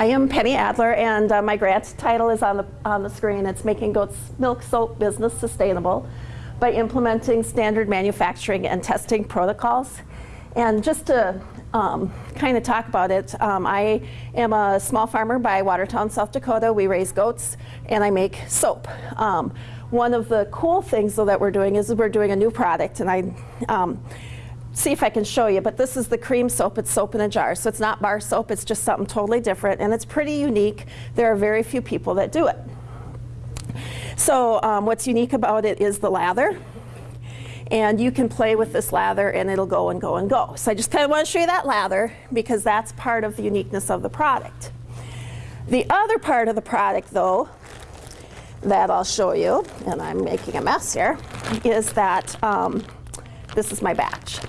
I am Penny Adler, and uh, my grant title is on the, on the screen. It's Making Goat's Milk Soap Business Sustainable by Implementing Standard Manufacturing and Testing Protocols. And just to um, kind of talk about it, um, I am a small farmer by Watertown, South Dakota. We raise goats, and I make soap. Um, one of the cool things though that we're doing is we're doing a new product, and I um, see if I can show you, but this is the cream soap. It's soap in a jar. So it's not bar soap, it's just something totally different, and it's pretty unique. There are very few people that do it. So um, what's unique about it is the lather. And you can play with this lather and it'll go and go and go. So I just kind of want to show you that lather because that's part of the uniqueness of the product. The other part of the product though, that I'll show you, and I'm making a mess here, is that um, this is my batch.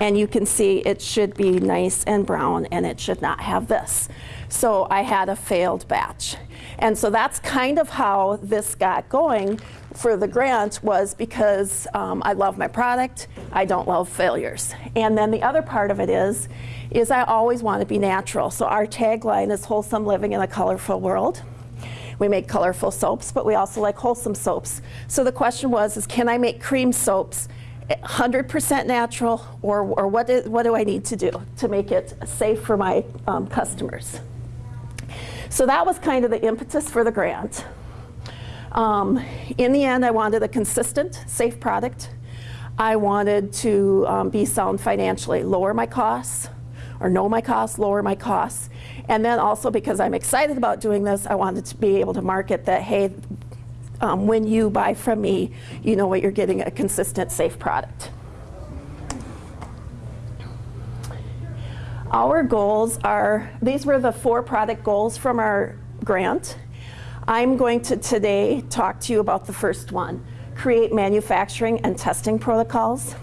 And you can see it should be nice and brown and it should not have this. So I had a failed batch. And so that's kind of how this got going for the grant was because um, I love my product, I don't love failures. And then the other part of it is, is I always want to be natural. So our tagline is wholesome living in a colorful world. We make colorful soaps, but we also like wholesome soaps. So the question was, is can I make cream soaps 100% natural, or, or what, is, what do I need to do to make it safe for my um, customers? So that was kind of the impetus for the grant. Um, in the end, I wanted a consistent, safe product. I wanted to um, be sound financially, lower my costs, or know my costs, lower my costs. And then also because I'm excited about doing this, I wanted to be able to market that, hey, um, when you buy from me, you know what you're getting, a consistent, safe product. Our goals are, these were the four product goals from our grant. I'm going to today talk to you about the first one, create manufacturing and testing protocols.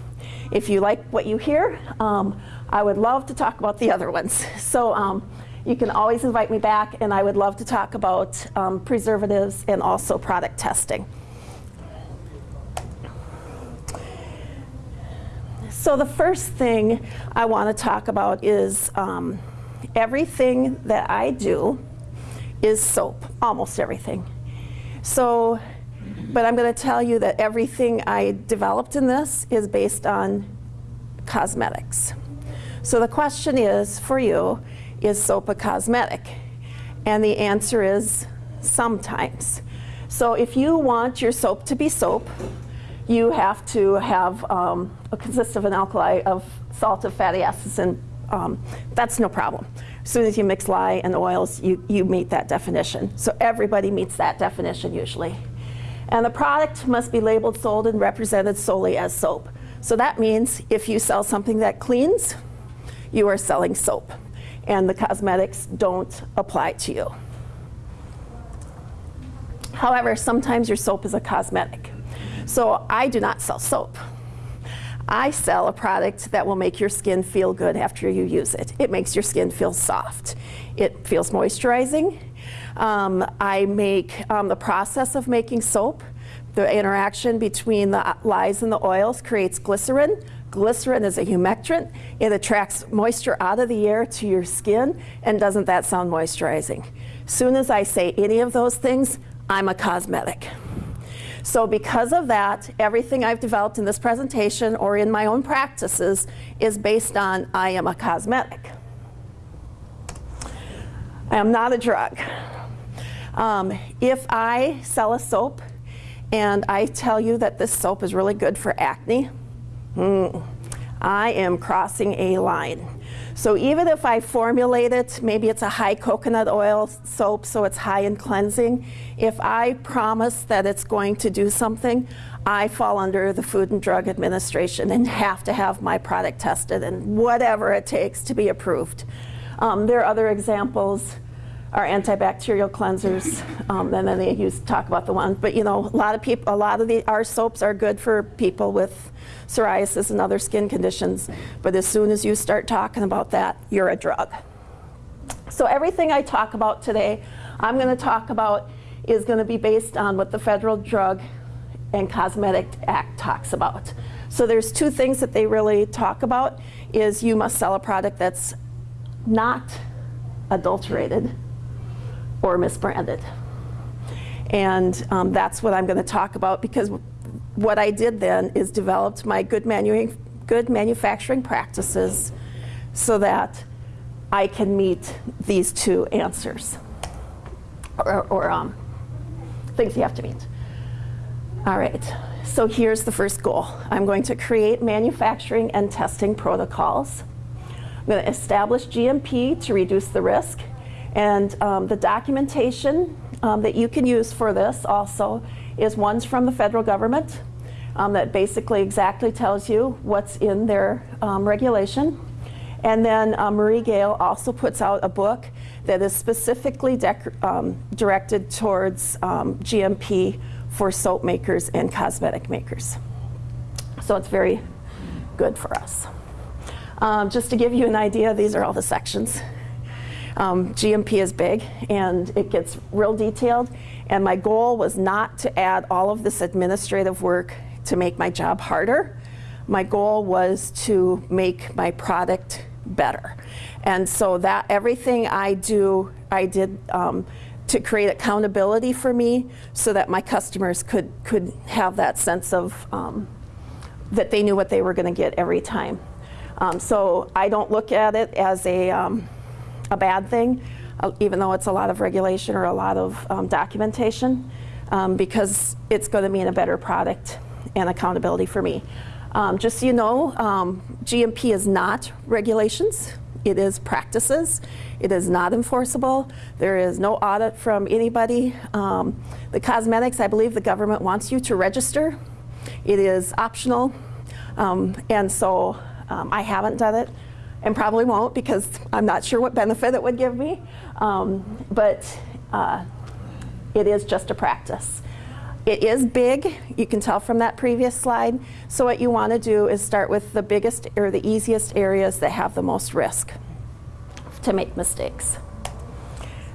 If you like what you hear, um, I would love to talk about the other ones. So um, you can always invite me back, and I would love to talk about um, preservatives and also product testing. So the first thing I want to talk about is um, everything that I do is soap, almost everything. So, but I'm going to tell you that everything I developed in this is based on cosmetics. So the question is for you, is soap a cosmetic? And the answer is sometimes. So if you want your soap to be soap, you have to have um, a consist of an alkali of salt of fatty acids, and um, that's no problem. As soon as you mix lye and oils, you, you meet that definition. So everybody meets that definition usually. And the product must be labeled, sold, and represented solely as soap. So that means if you sell something that cleans, you are selling soap and the cosmetics don't apply to you. However, sometimes your soap is a cosmetic. So I do not sell soap. I sell a product that will make your skin feel good after you use it. It makes your skin feel soft. It feels moisturizing. Um, I make um, the process of making soap, the interaction between the lyes and the oils creates glycerin, Glycerin is a humectant. It attracts moisture out of the air to your skin, and doesn't that sound moisturizing? Soon as I say any of those things, I'm a cosmetic. So because of that, everything I've developed in this presentation or in my own practices is based on I am a cosmetic. I am not a drug. Um, if I sell a soap and I tell you that this soap is really good for acne, Mm, I am crossing a line. So even if I formulate it, maybe it's a high coconut oil soap, so it's high in cleansing. If I promise that it's going to do something, I fall under the Food and Drug Administration and have to have my product tested and whatever it takes to be approved. Um, there are other examples are antibacterial cleansers, um, and then they use talk about the ones. But you know, a lot of people, a lot of the our soaps are good for people with psoriasis and other skin conditions. But as soon as you start talking about that, you're a drug. So everything I talk about today, I'm going to talk about is going to be based on what the Federal Drug and Cosmetic Act talks about. So there's two things that they really talk about is you must sell a product that's not adulterated or misbranded. And um, that's what I'm going to talk about because what I did then is developed my good, manu good manufacturing practices so that I can meet these two answers or, or um, things you have to meet. All right, so here's the first goal. I'm going to create manufacturing and testing protocols. I'm going to establish GMP to reduce the risk. And um, the documentation um, that you can use for this also is ones from the federal government um, that basically exactly tells you what's in their um, regulation. And then uh, Marie Gale also puts out a book that is specifically um, directed towards um, GMP for soap makers and cosmetic makers. So it's very good for us. Um, just to give you an idea, these are all the sections. Um, GMP is big and it gets real detailed and my goal was not to add all of this administrative work to make my job harder. My goal was to make my product better. And so that everything I do, I did um, to create accountability for me so that my customers could, could have that sense of um, that they knew what they were going to get every time. Um, so I don't look at it as a, um, a bad thing, uh, even though it's a lot of regulation or a lot of um, documentation, um, because it's going to mean a better product and accountability for me. Um, just so you know, GMP is not regulations. It is practices. It is not enforceable. There is no audit from anybody. Um, the cosmetics, I believe the government wants you to register. It is optional. Um, and so um, I haven't done it and probably won't because I'm not sure what benefit it would give me. Um, but uh, it is just a practice. It is big, you can tell from that previous slide. So what you want to do is start with the biggest or the easiest areas that have the most risk to make mistakes.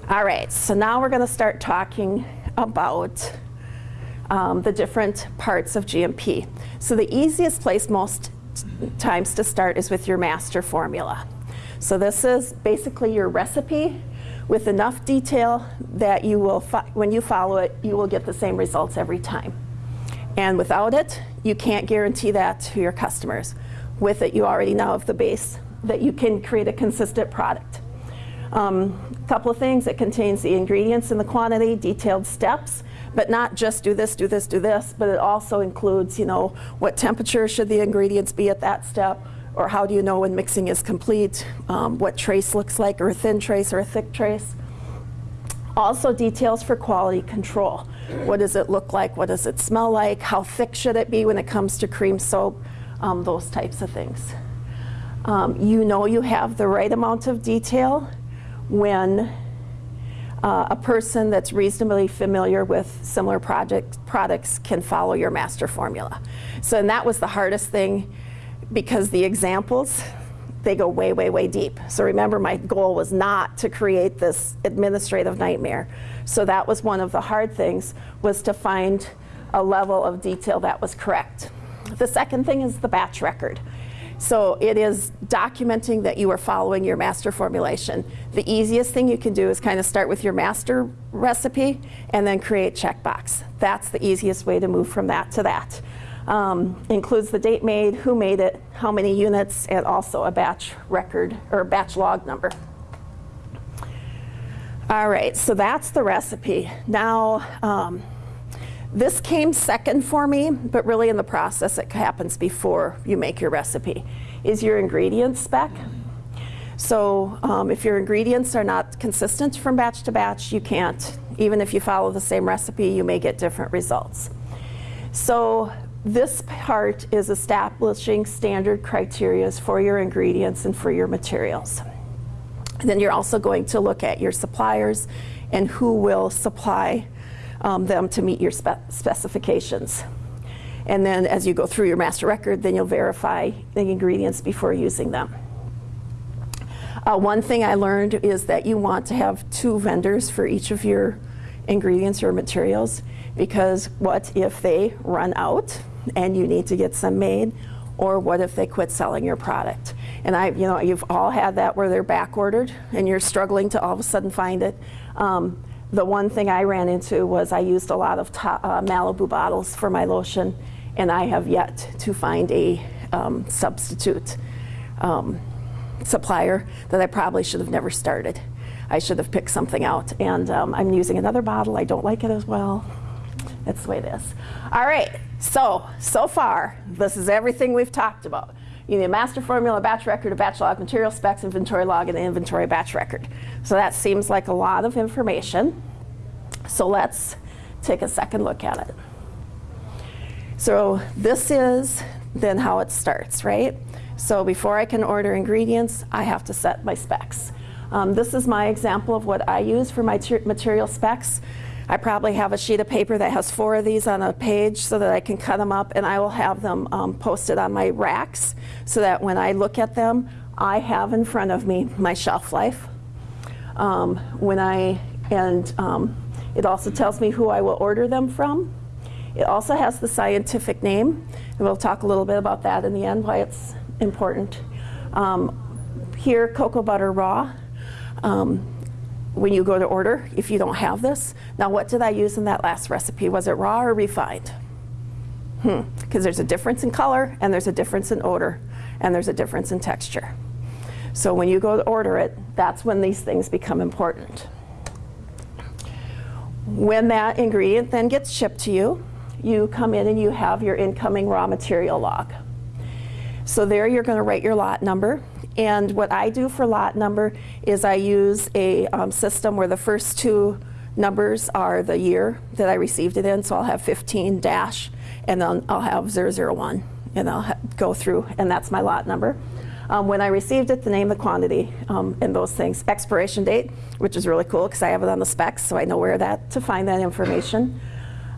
All right, so now we're going to start talking about um, the different parts of GMP. So the easiest place most times to start is with your master formula. So this is basically your recipe with enough detail that you will, when you follow it, you will get the same results every time. And without it, you can't guarantee that to your customers. With it, you already know of the base that you can create a consistent product. A um, couple of things, it contains the ingredients and the quantity, detailed steps, but not just do this, do this, do this, but it also includes, you know, what temperature should the ingredients be at that step, or how do you know when mixing is complete, um, what trace looks like, or a thin trace or a thick trace. Also details for quality control. What does it look like? What does it smell like? How thick should it be when it comes to cream soap? Um, those types of things. Um, you know you have the right amount of detail when uh, a person that's reasonably familiar with similar project, products can follow your master formula. So and that was the hardest thing because the examples, they go way, way, way deep. So remember, my goal was not to create this administrative nightmare. So that was one of the hard things, was to find a level of detail that was correct. The second thing is the batch record. So it is documenting that you are following your master formulation. The easiest thing you can do is kind of start with your master recipe and then create checkbox. That's the easiest way to move from that to that. Um, includes the date made, who made it, how many units, and also a batch record or batch log number. All right, so that's the recipe. Now, um, this came second for me, but really in the process it happens before you make your recipe, is your ingredients spec. So um, if your ingredients are not consistent from batch to batch, you can't. Even if you follow the same recipe, you may get different results. So this part is establishing standard criteria for your ingredients and for your materials. And then you're also going to look at your suppliers and who will supply um, them to meet your spe specifications. And then as you go through your master record, then you'll verify the ingredients before using them. Uh, one thing I learned is that you want to have two vendors for each of your ingredients or materials because what if they run out and you need to get some made or what if they quit selling your product? And I, you know, you've all had that where they're back ordered and you're struggling to all of a sudden find it. Um, the one thing I ran into was I used a lot of uh, Malibu bottles for my lotion, and I have yet to find a um, substitute um, supplier that I probably should have never started. I should have picked something out, and um, I'm using another bottle. I don't like it as well. That's the way it is. All right, so, so far, this is everything we've talked about. You need a master formula, batch record, a batch log, material specs, inventory log, and an inventory batch record. So that seems like a lot of information. So let's take a second look at it. So this is then how it starts, right? So before I can order ingredients, I have to set my specs. Um, this is my example of what I use for my material specs. I probably have a sheet of paper that has four of these on a page so that I can cut them up and I will have them um, posted on my racks so that when I look at them, I have in front of me my shelf life. Um, when I, and um, it also tells me who I will order them from. It also has the scientific name, and we'll talk a little bit about that in the end, why it's important. Um, here, cocoa butter raw. Um, when you go to order, if you don't have this. Now, what did I use in that last recipe? Was it raw or refined? Hmm, because there's a difference in color, and there's a difference in odor, and there's a difference in texture. So when you go to order it, that's when these things become important. When that ingredient then gets shipped to you, you come in and you have your incoming raw material log. So there you're going to write your lot number. And what I do for lot number is I use a um, system where the first two numbers are the year that I received it in. So I'll have 15 dash, and then I'll have 001, and I'll go through, and that's my lot number. Um, when I received it, the name, the quantity, um, and those things. Expiration date, which is really cool because I have it on the specs, so I know where that to find that information.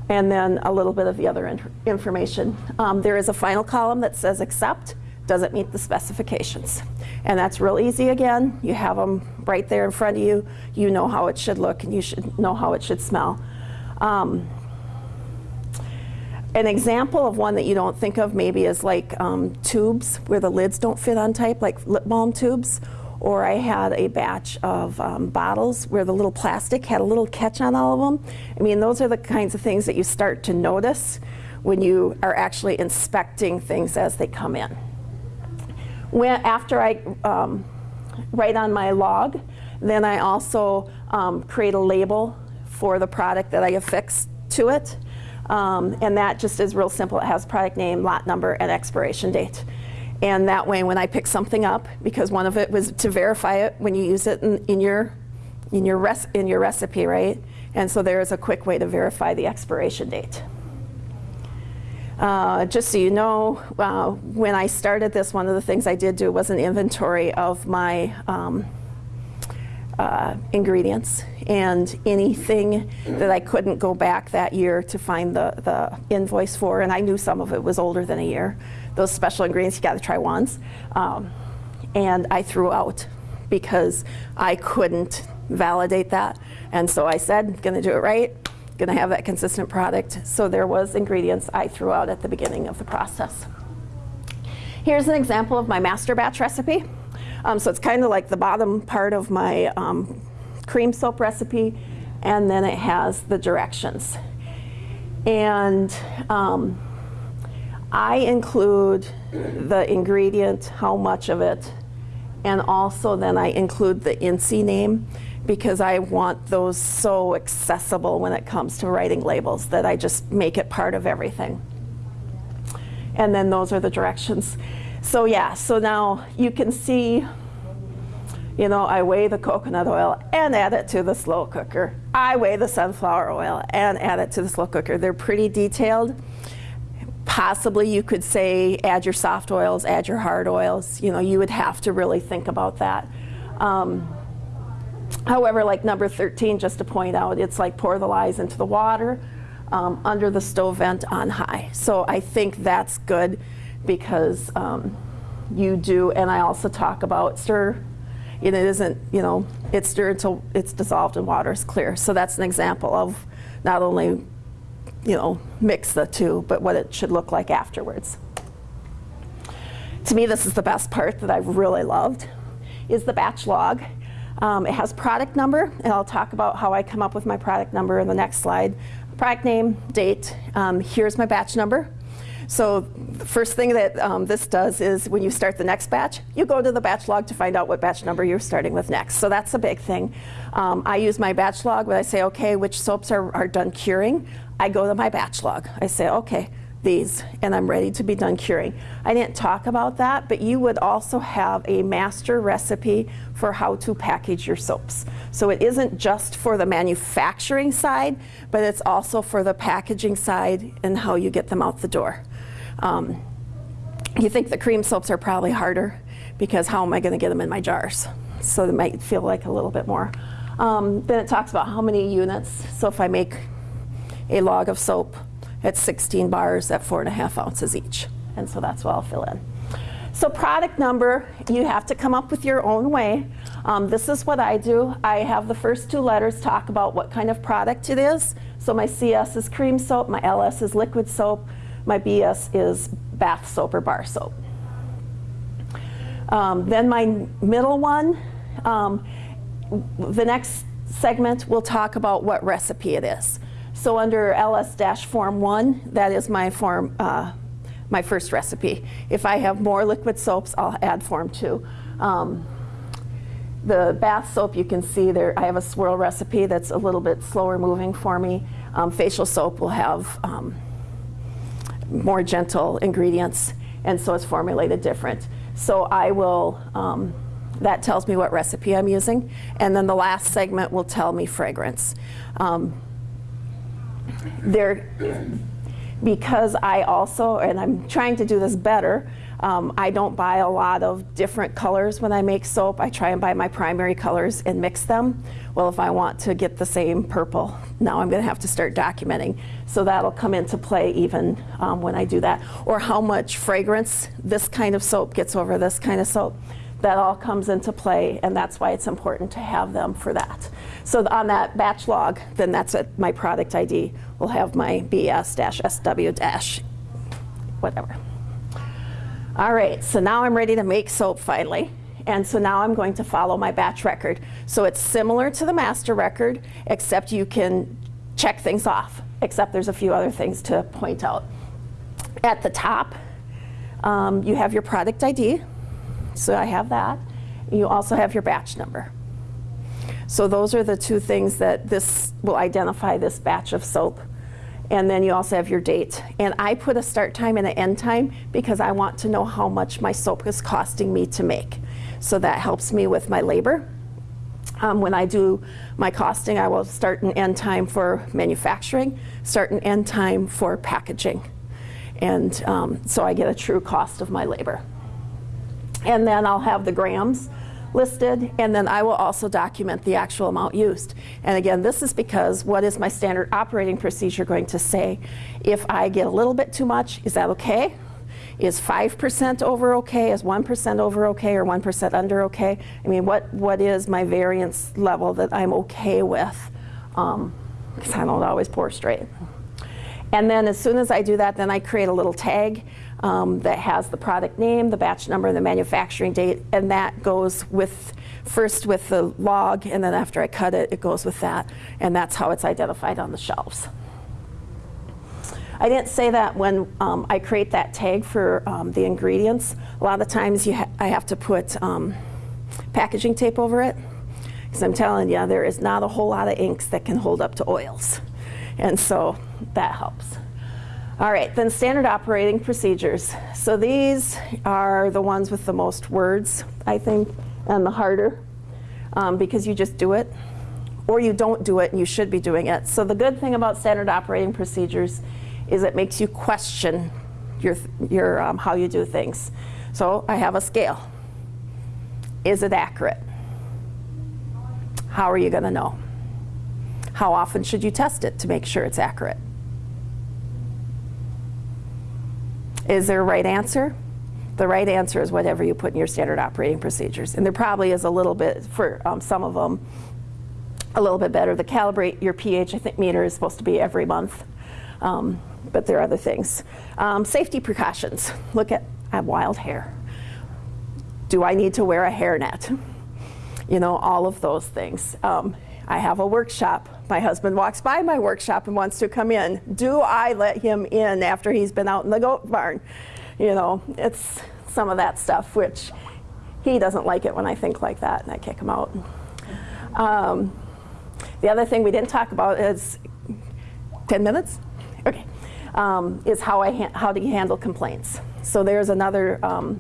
And then a little bit of the other in information. Um, there is a final column that says accept. Does it meet the specifications? And that's real easy again. You have them right there in front of you. You know how it should look and you should know how it should smell. Um, an example of one that you don't think of maybe is like um, tubes where the lids don't fit on type, like lip balm tubes. Or I had a batch of um, bottles where the little plastic had a little catch on all of them. I mean, those are the kinds of things that you start to notice when you are actually inspecting things as they come in. When, after I um, write on my log, then I also um, create a label for the product that I affix to it. Um, and that just is real simple. It has product name, lot number, and expiration date. And that way, when I pick something up, because one of it was to verify it when you use it in, in your in your res- in your recipe, right? And so there is a quick way to verify the expiration date. Uh, just so you know, uh, when I started this, one of the things I did do was an inventory of my um, uh, ingredients and anything that I couldn't go back that year to find the, the invoice for, and I knew some of it was older than a year. Those special ingredients, you got to try once. Um, and I threw out because I couldn't validate that. And so I said, to do it right going to have that consistent product. So there was ingredients I threw out at the beginning of the process. Here's an example of my master batch recipe. Um, so it's kind of like the bottom part of my um, cream soap recipe, and then it has the directions. And um, I include the ingredient, how much of it, and also then I include the INCI name because I want those so accessible when it comes to writing labels that I just make it part of everything. And then those are the directions. So yeah, so now you can see, you know, I weigh the coconut oil and add it to the slow cooker. I weigh the sunflower oil and add it to the slow cooker. They're pretty detailed. Possibly you could say add your soft oils, add your hard oils. You know, you would have to really think about that. Um, However, like number 13, just to point out, it's like pour the lyes into the water um, under the stove vent on high. So I think that's good because um, you do, and I also talk about stir. And it isn't, you know, it's stirred until it's dissolved and water is clear. So that's an example of not only, you know, mix the two, but what it should look like afterwards. To me, this is the best part that I've really loved, is the batch log. Um, it has product number, and I'll talk about how I come up with my product number in the next slide. Product name, date, um, here's my batch number. So the first thing that um, this does is when you start the next batch, you go to the batch log to find out what batch number you're starting with next. So that's a big thing. Um, I use my batch log when I say, okay, which soaps are, are done curing. I go to my batch log. I say, okay, these, and I'm ready to be done curing. I didn't talk about that, but you would also have a master recipe for how to package your soaps. So it isn't just for the manufacturing side, but it's also for the packaging side and how you get them out the door. Um, you think the cream soaps are probably harder because how am I going to get them in my jars? So they might feel like a little bit more. Um, then it talks about how many units. So if I make a log of soap, it's 16 bars at four and a half ounces each. And so that's what I'll fill in. So product number, you have to come up with your own way. Um, this is what I do. I have the first two letters talk about what kind of product it is. So my CS is cream soap, my LS is liquid soap, my BS is bath soap or bar soap. Um, then my middle one, um, the next segment we'll talk about what recipe it is. So under LS-form 1, that is my form, uh, my first recipe. If I have more liquid soaps, I'll add form 2. Um, the bath soap, you can see there, I have a swirl recipe that's a little bit slower moving for me. Um, facial soap will have um, more gentle ingredients, and so it's formulated different. So I will, um, that tells me what recipe I'm using, and then the last segment will tell me fragrance. There, because I also, and I'm trying to do this better, um, I don't buy a lot of different colors when I make soap. I try and buy my primary colors and mix them. Well, if I want to get the same purple, now I'm going to have to start documenting. So that'll come into play even um, when I do that. Or how much fragrance this kind of soap gets over this kind of soap that all comes into play, and that's why it's important to have them for that. So on that batch log, then that's at my product ID. We'll have my BS-SW- dash whatever. All right, so now I'm ready to make soap finally. And so now I'm going to follow my batch record. So it's similar to the master record, except you can check things off, except there's a few other things to point out. At the top, um, you have your product ID, so I have that. You also have your batch number. So those are the two things that this will identify this batch of soap. And then you also have your date. And I put a start time and an end time because I want to know how much my soap is costing me to make. So that helps me with my labor. Um, when I do my costing, I will start and end time for manufacturing, start and end time for packaging. And um, so I get a true cost of my labor. And then I'll have the grams listed, and then I will also document the actual amount used. And again, this is because what is my standard operating procedure going to say? If I get a little bit too much, is that okay? Is 5% over okay? Is 1% over okay or 1% under okay? I mean, what, what is my variance level that I'm okay with? Because um, I don't always pour straight. And then as soon as I do that, then I create a little tag um, that has the product name, the batch number, the manufacturing date, and that goes with first with the log, and then after I cut it, it goes with that, and that's how it's identified on the shelves. I didn't say that when um, I create that tag for um, the ingredients. A lot of times ha I have to put um, packaging tape over it, because I'm telling you, there is not a whole lot of inks that can hold up to oils. And so that helps. All right, then standard operating procedures. So these are the ones with the most words, I think, and the harder, um, because you just do it, or you don't do it and you should be doing it. So the good thing about standard operating procedures is it makes you question your, your, um, how you do things. So I have a scale. Is it accurate? How are you going to know? How often should you test it to make sure it's accurate? Is there a right answer? The right answer is whatever you put in your standard operating procedures. And there probably is a little bit, for um, some of them, a little bit better. The calibrate your pH, I think, meter is supposed to be every month. Um, but there are other things. Um, safety precautions. Look at, I have wild hair. Do I need to wear a hairnet? you know, all of those things. Um, I have a workshop. My husband walks by my workshop and wants to come in. Do I let him in after he's been out in the goat barn? You know, it's some of that stuff, which he doesn't like it when I think like that, and I kick him out. Um, the other thing we didn't talk about is 10 minutes? Okay. Um, is how, I how do you handle complaints. So there's another um,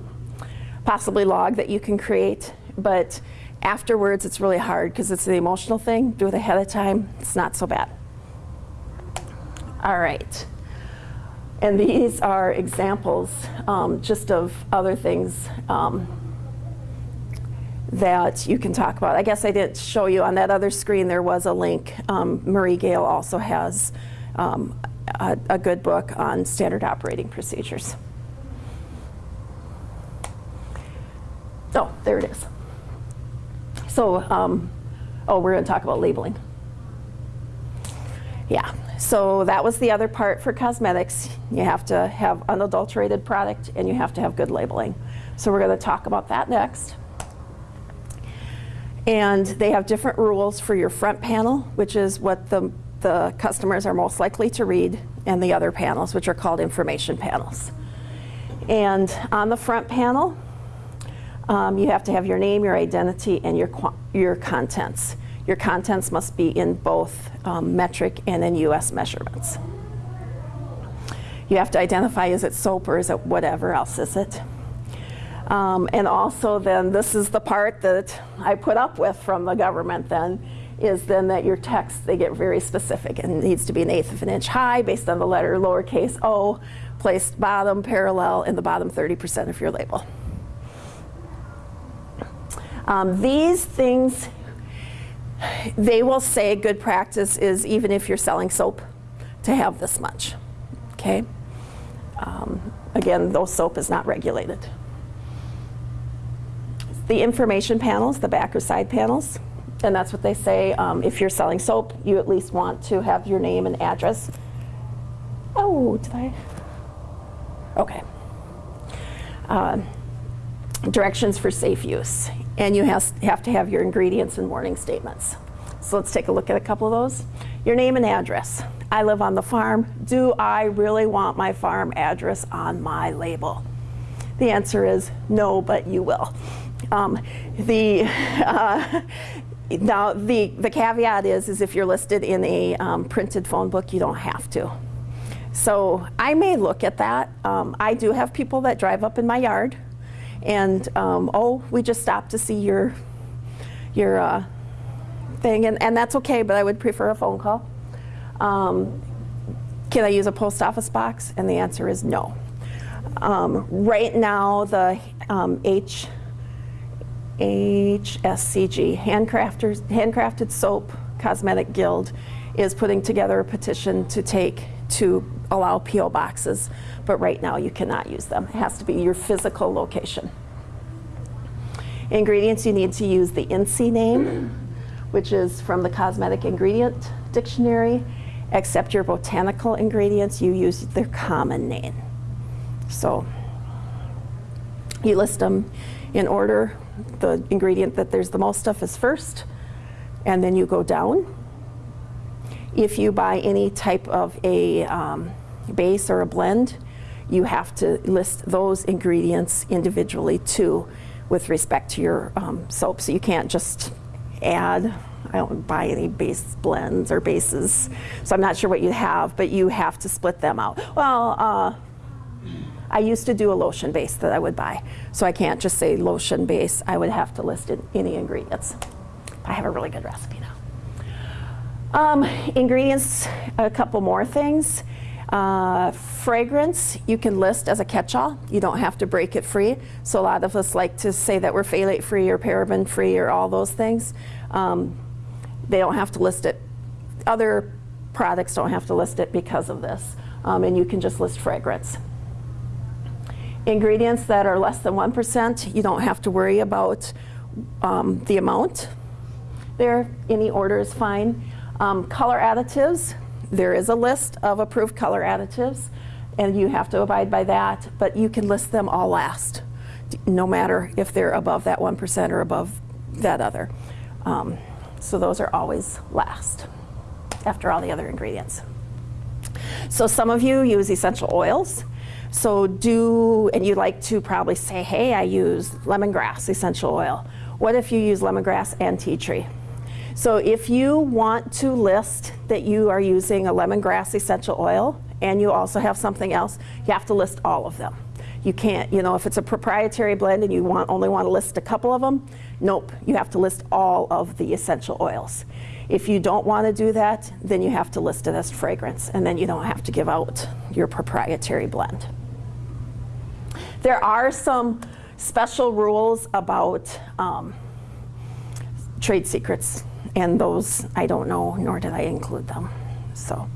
possibly log that you can create, but afterwards it's really hard because it's the emotional thing. Do it ahead of time, it's not so bad. All right. And these are examples um, just of other things um, that you can talk about. I guess I didn't show you on that other screen there was a link. Um, Marie Gale also has um, a, a good book on standard operating procedures. Oh, there it is. So, um, oh, we're going to talk about labeling. Yeah, so that was the other part for cosmetics. You have to have unadulterated product and you have to have good labeling. So we're going to talk about that next. And they have different rules for your front panel, which is what the, the customers are most likely to read, and the other panels, which are called information panels. And on the front panel, um, you have to have your name, your identity, and your, your contents. Your contents must be in both um, metric and in US measurements. You have to identify is it soap or is it whatever else is it. Um, and also then this is the part that I put up with from the government then is then that your text, they get very specific and needs to be an eighth of an inch high based on the letter lowercase o, placed bottom parallel in the bottom 30% of your label. Um, these things, they will say good practice is even if you're selling soap to have this much, okay? Um, again, though soap is not regulated. The information panels, the back or side panels, and that's what they say. Um, if you're selling soap, you at least want to have your name and address. Oh, did I? Okay. Uh, directions for safe use. And you has, have to have your ingredients and warning statements. So let's take a look at a couple of those. Your name and address. I live on the farm. Do I really want my farm address on my label? The answer is no, but you will. Um, the, uh, now, the, the caveat is, is if you're listed in a um, printed phone book, you don't have to. So I may look at that. Um, I do have people that drive up in my yard and, um, oh, we just stopped to see your, your uh, thing, and, and that's okay, but I would prefer a phone call. Um, can I use a post office box? And the answer is no. Um, right now, the um, H HSCG, Handcrafters, Handcrafted Soap Cosmetic Guild, is putting together a petition to take to allow P.O. boxes, but right now you cannot use them. It has to be your physical location. Ingredients, you need to use the INCI name, which is from the Cosmetic Ingredient Dictionary, except your botanical ingredients, you use their common name. So you list them in order the ingredient that there's the most stuff is first, and then you go down. If you buy any type of a um, base or a blend, you have to list those ingredients individually too with respect to your um, soap. So you can't just add, I don't buy any base blends or bases, so I'm not sure what you have, but you have to split them out. Well, uh, I used to do a lotion base that I would buy. So I can't just say lotion base. I would have to list in any ingredients. I have a really good recipe now. Um, ingredients, a couple more things. Uh, fragrance, you can list as a catch-all. You don't have to break it free. So a lot of us like to say that we're phthalate free or paraben free or all those things. Um, they don't have to list it. Other products don't have to list it because of this. Um, and you can just list fragrance. Ingredients that are less than 1%, you don't have to worry about um, the amount there. Any order is fine. Um, color additives, there is a list of approved color additives and you have to abide by that, but you can list them all last, no matter if they're above that 1% or above that other. Um, so those are always last after all the other ingredients. So some of you use essential oils. So do, and you like to probably say, hey, I use lemongrass essential oil. What if you use lemongrass and tea tree? So if you want to list that you are using a lemongrass essential oil and you also have something else, you have to list all of them. You can't, you know, if it's a proprietary blend and you want, only want to list a couple of them, nope, you have to list all of the essential oils. If you don't want to do that, then you have to list it as fragrance and then you don't have to give out your proprietary blend. There are some special rules about um, trade secrets and those I don't know, nor did I include them. So,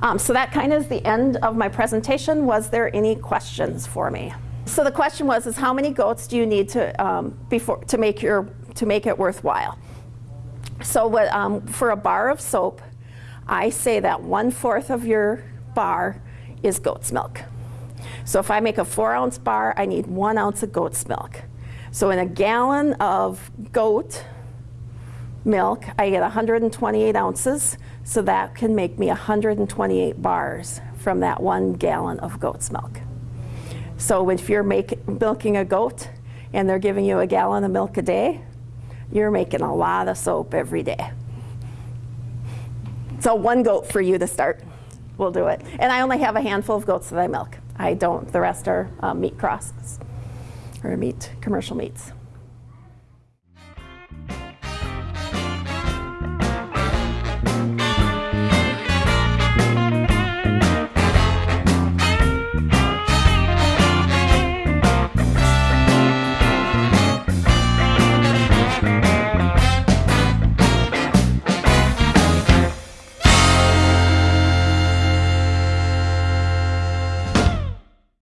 um, so that kind of is the end of my presentation. Was there any questions for me? So the question was, is how many goats do you need to um, before to make your to make it worthwhile? So what, um, for a bar of soap, I say that one fourth of your bar is goat's milk. So if I make a four ounce bar, I need one ounce of goat's milk. So in a gallon of goat milk, I get 128 ounces, so that can make me 128 bars from that one gallon of goat's milk. So if you're make, milking a goat and they're giving you a gallon of milk a day, you're making a lot of soap every day. So one goat for you to start. We'll do it. And I only have a handful of goats that I milk. I don't, the rest are um, meat crosses or meat, commercial meats.